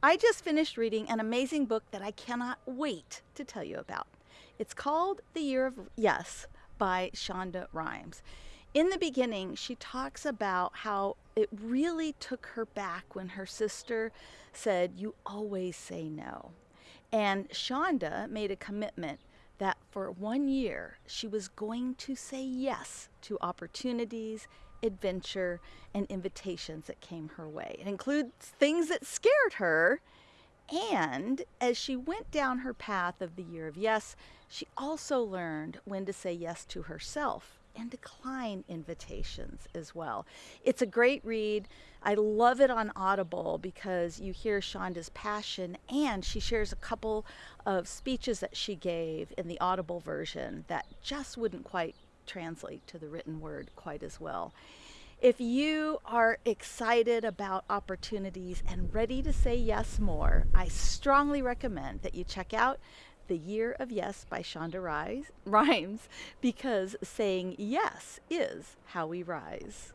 I just finished reading an amazing book that I cannot wait to tell you about. It's called The Year of Yes by Shonda Rhimes. In the beginning, she talks about how it really took her back when her sister said, You always say no. And Shonda made a commitment that for one year she was going to say yes to opportunities adventure, and invitations that came her way. It includes things that scared her. And as she went down her path of the year of yes, she also learned when to say yes to herself and decline invitations as well. It's a great read. I love it on Audible because you hear Shonda's passion and she shares a couple of speeches that she gave in the Audible version that just wouldn't quite translate to the written word quite as well. If you are excited about opportunities and ready to say yes more, I strongly recommend that you check out The Year of Yes by Shonda Rhimes because saying yes is how we rise.